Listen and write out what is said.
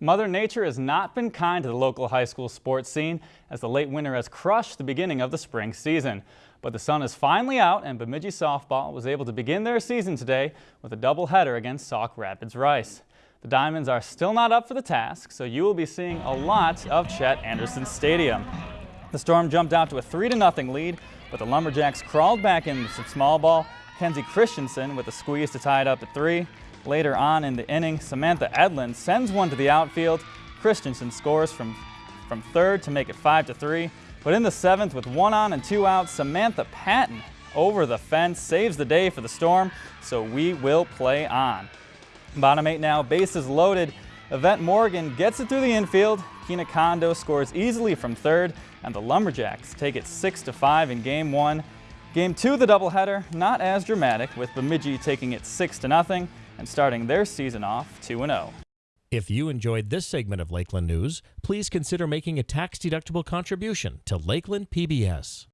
Mother Nature has not been kind to the local high school sports scene as the late winter has crushed the beginning of the spring season. But the sun is finally out and Bemidji softball was able to begin their season today with a doubleheader against Sauk Rapids Rice. The Diamonds are still not up for the task, so you will be seeing a lot of Chet Anderson Stadium. The Storm jumped out to a 3-0 lead, but the Lumberjacks crawled back into some small ball. Kenzie Christensen with a squeeze to tie it up at three. Later on in the inning, Samantha Edlin sends one to the outfield. Christensen scores from, from third to make it 5 to 3. But in the seventh, with one on and two outs, Samantha Patton over the fence saves the day for the Storm, so we will play on. Bottom eight now, bases loaded. Yvette Morgan gets it through the infield. Kina Kondo scores easily from third, and the Lumberjacks take it 6 to 5 in game one. Game two, the doubleheader, not as dramatic, with Bemidji taking it 6 to nothing and starting their season off 2-0. If you enjoyed this segment of Lakeland News, please consider making a tax-deductible contribution to Lakeland PBS.